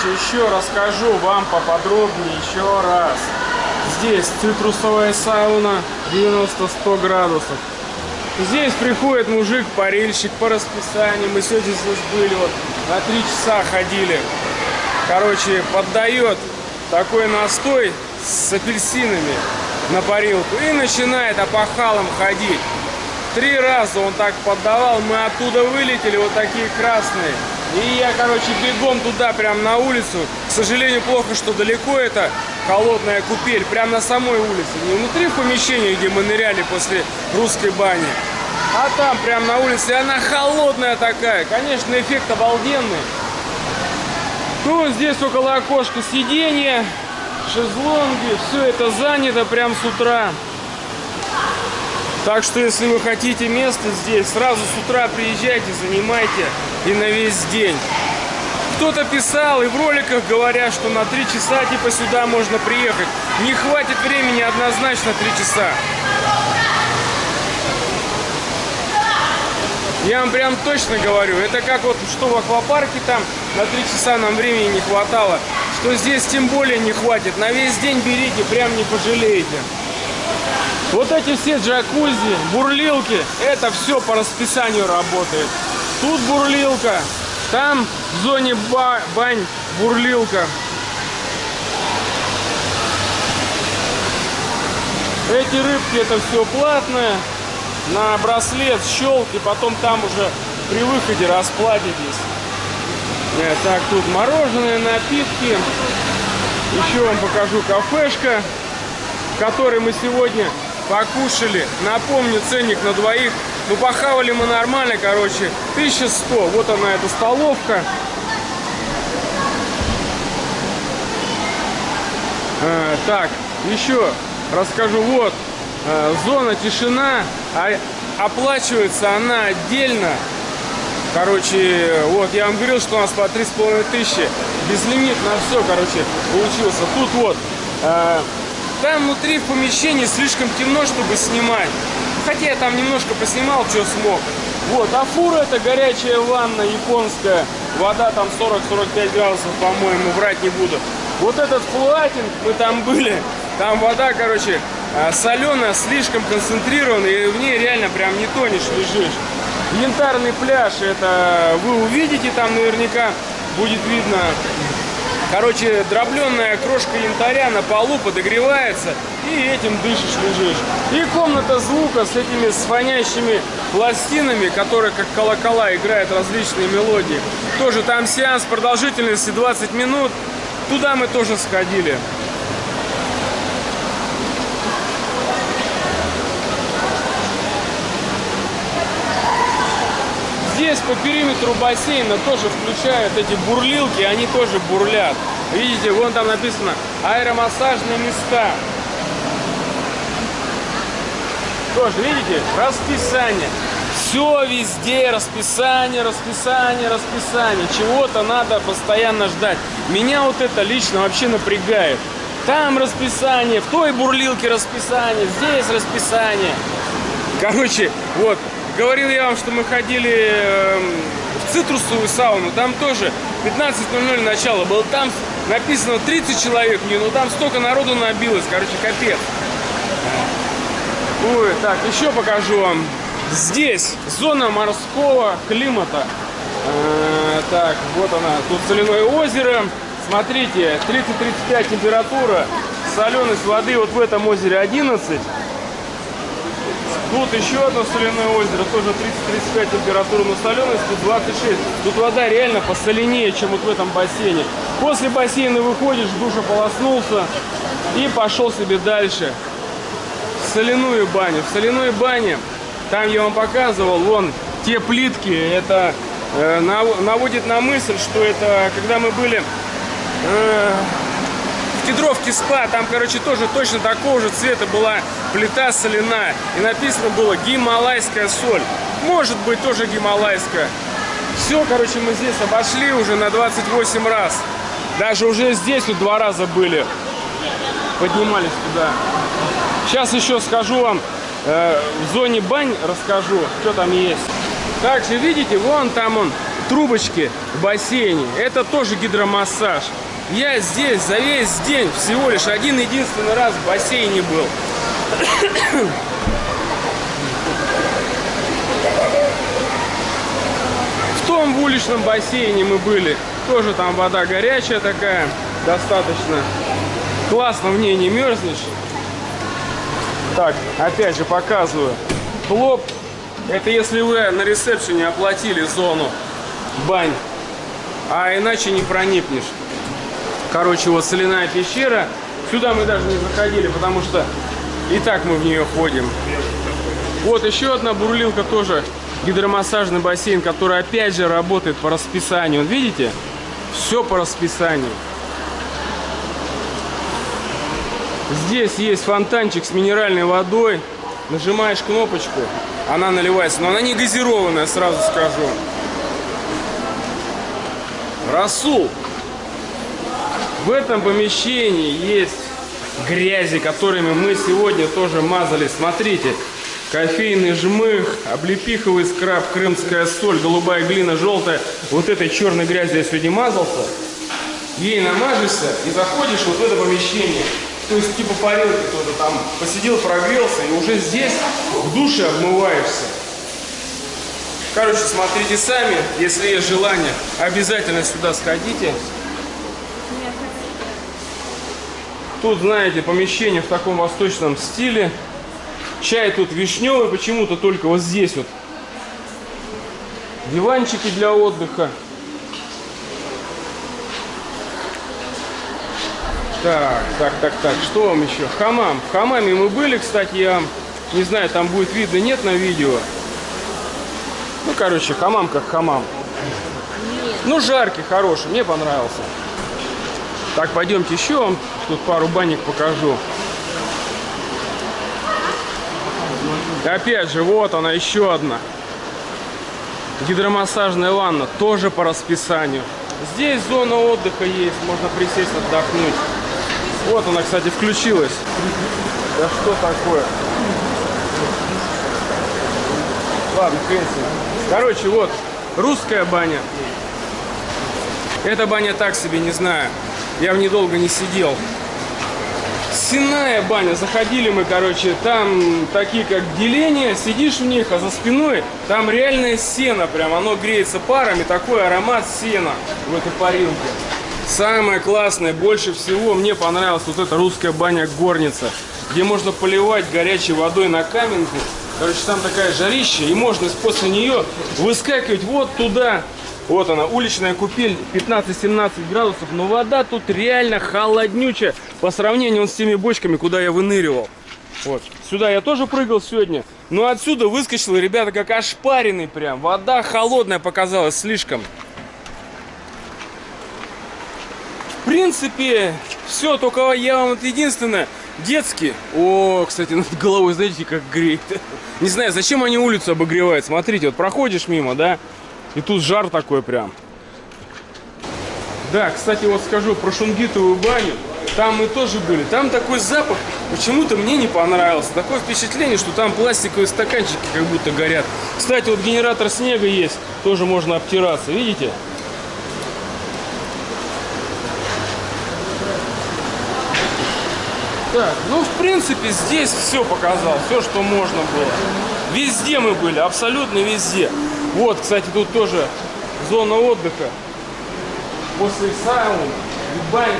Короче, еще расскажу вам поподробнее еще раз. Здесь цитрусовая сауна 90-100 градусов. Здесь приходит мужик-парильщик по расписанию. Мы сегодня здесь были, вот на 3 часа ходили. Короче, поддает такой настой с апельсинами на парилку и начинает опахалом ходить. Три раза он так поддавал, мы оттуда вылетели, вот такие красные. И я, короче, бегом туда, прям на улицу. К сожалению, плохо, что далеко это холодная купель, прям на самой улице. Не внутри в помещении, где мы ныряли после русской бани. А там, прям на улице, она холодная такая. Конечно, эффект обалденный. Ну, здесь около окошка сиденья, шезлонги, все это занято прям с утра. Так что, если вы хотите место здесь, сразу с утра приезжайте, занимайте и на весь день. Кто-то писал и в роликах говорят, что на 3 часа типа сюда можно приехать. Не хватит времени однозначно 3 часа. Я вам прям точно говорю, это как вот что в аквапарке там на 3 часа нам времени не хватало, что здесь тем более не хватит. На весь день берите, прям не пожалеете. Вот эти все джакузи, бурлилки, это все по расписанию работает. Тут бурлилка, там в зоне ба бань бурлилка. Эти рыбки это все платное. На браслет, щелк, и потом там уже при выходе расплатитесь. Э, так, тут мороженое, напитки. Еще вам покажу кафешка, в которой мы сегодня покушали. Напомню, ценник на двоих. Ну, похавали мы нормально, короче. 1100. Вот она, эта столовка. А, так, еще расскажу. Вот, а, зона тишина. А, оплачивается она отдельно. Короче, вот, я вам говорил, что у нас по 3,5 тысячи. Безлимит на все, короче, получился. Тут вот, а, там внутри в помещении слишком темно, чтобы снимать. Хотя я там немножко поснимал, что смог. Вот, а фура это горячая ванна японская. Вода там 40-45 градусов, по-моему, врать не буду. Вот этот флуатинг, мы там были, там вода, короче, а, соленая, слишком концентрированная, и в ней реально прям не тонешь, лежишь. Янтарный пляж, это вы увидите там наверняка, будет видно Короче, дробленная крошка янтаря на полу подогревается, и этим дышишь, лежишь. И комната звука с этими сфонящими пластинами, которые как колокола играют различные мелодии. Тоже там сеанс продолжительности 20 минут. Туда мы тоже сходили. Здесь по периметру бассейна тоже включают эти бурлилки, они тоже бурлят. Видите, вон там написано аэромассажные места. Тоже, видите, расписание. Все везде расписание, расписание, расписание. Чего-то надо постоянно ждать. Меня вот это лично вообще напрягает. Там расписание, в той бурлилке расписание, здесь расписание. Короче, вот, Говорил я вам, что мы ходили эм, в цитрусовую сауну, там тоже 15.00 начало было, там написано 30 человек, не, ну там столько народу набилось, короче, капец. Ой, так, еще покажу вам. Здесь зона морского климата. Э, так, вот она, тут соляное озеро. Смотрите, 30-35 температура, соленость воды вот в этом озере 11. Тут еще одно соляное озеро, тоже 30-35 температура, но соленость тут 26. Тут вода реально посоленее, чем вот в этом бассейне. После бассейна выходишь, душа полоснулся и пошел себе дальше. В соляную баню. В соляной бане, там я вам показывал, вон те плитки, это э, наводит на мысль, что это, когда мы были... Э, Кедровки СПА, там, короче, тоже точно такого же цвета была плита соляная. И написано было гималайская соль. Может быть, тоже гималайская. Все, короче, мы здесь обошли уже на 28 раз. Даже уже здесь вот два раза были. Поднимались туда. Сейчас еще скажу вам, э, в зоне бань расскажу, что там есть. Также, видите, вон там он, трубочки в бассейне. Это тоже гидромассаж. Я здесь за весь день всего лишь один единственный раз в бассейне был. В том уличном бассейне мы были. Тоже там вода горячая такая, достаточно. Классно в ней не мерзнешь. Так, опять же показываю. Плоп. Это если вы на ресепшене оплатили зону бань. А иначе не проникнешь. Короче, вот соляная пещера. Сюда мы даже не заходили, потому что и так мы в нее ходим. Вот еще одна бурлилка тоже. Гидромассажный бассейн, который опять же работает по расписанию. Видите? Все по расписанию. Здесь есть фонтанчик с минеральной водой. Нажимаешь кнопочку, она наливается. Но она не газированная, сразу скажу. Расул. В этом помещении есть грязи, которыми мы сегодня тоже мазали. Смотрите, кофейный жмых, облепиховый скраб, крымская соль, голубая глина, желтая. Вот этой черной грязи я сегодня мазался. Ей намажешься и заходишь вот в это помещение. То есть типа парилки кто-то там посидел, прогрелся и уже здесь в душе обмываешься. Короче, смотрите сами, если есть желание, обязательно сюда сходите. Тут, знаете, помещение в таком восточном стиле. Чай тут вишневый, почему-то только вот здесь вот. Диванчики для отдыха. Так, так, так, так, что вам еще? Хамам. В хамаме мы были, кстати, я не знаю, там будет видно, нет на видео. Ну, короче, хамам как хамам. Ну, жаркий, хороший, мне понравился. Так, пойдемте еще вам тут пару банник покажу. Опять же, вот она, еще одна. Гидромассажная ванна, тоже по расписанию. Здесь зона отдыха есть, можно присесть, отдохнуть. Вот она, кстати, включилась. Да что такое? Ладно, хрен Короче, вот, русская баня. Эта баня так себе, не знаю. Я в ней долго не сидел. Сенная баня. Заходили мы, короче, там такие как деления, сидишь в них, а за спиной там реальное сено прям. Оно греется парами, такой аромат сена в этой парилке. Самое классное, больше всего мне понравилась вот эта русская баня-горница, где можно поливать горячей водой на каменку. Короче, там такая жарища, и можно после нее выскакивать вот туда, вот она, уличная купель, 15-17 градусов, но вода тут реально холоднючая по сравнению с теми бочками, куда я выныривал. Вот. Сюда я тоже прыгал сегодня, но отсюда выскочил, ребята, как ошпаренный прям. Вода холодная показалась слишком. В принципе, все, только я вам вот единственное, детский. О, кстати, над головой, знаете, как греет. Не знаю, зачем они улицу обогревают. Смотрите, вот проходишь мимо, да, и тут жар такой прям. Да, кстати, вот скажу про шунгитовую баню. Там мы тоже были. Там такой запах почему-то мне не понравился. Такое впечатление, что там пластиковые стаканчики как будто горят. Кстати, вот генератор снега есть. Тоже можно обтираться. Видите? Так, ну, в принципе, здесь все показал. Все, что можно было. Везде мы были, абсолютно везде. Вот, кстати, тут тоже зона отдыха. После сауны, бань.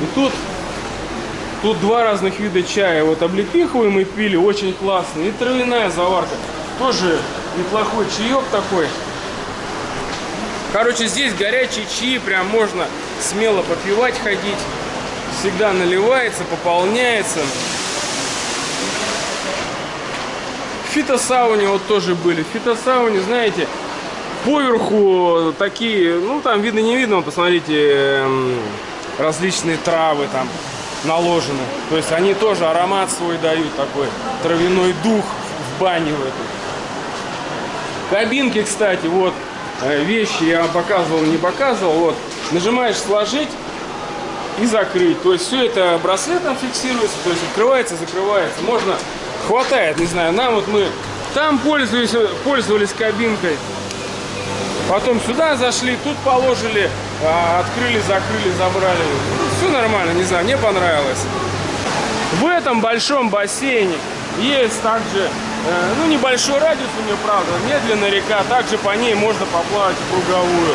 И тут, тут два разных вида чая. Вот облепиховый мы пили, очень классный. И травяная заварка. Тоже неплохой чаек такой. Короче, здесь горячие чаи, прям можно смело попивать, ходить. Всегда наливается, пополняется. В фитосауне вот тоже были. В фитосауне, знаете, поверху такие, ну там видно не видно, посмотрите, эм, различные травы там наложены. То есть они тоже аромат свой дают такой, травяной дух в бане в эту. Кабинки, кстати, вот э, вещи я показывал, не показывал. Вот нажимаешь сложить и закрыть. То есть все это браслетом фиксируется, то есть открывается, закрывается. Можно хватает, не знаю, нам вот мы там пользовались, пользовались кабинкой. Потом сюда зашли, тут положили, а, открыли, закрыли, забрали. Все нормально, не знаю, мне понравилось. В этом большом бассейне есть также, э, ну, небольшой радиус у нее, правда, медленная река, также по ней можно поплавать в круговую.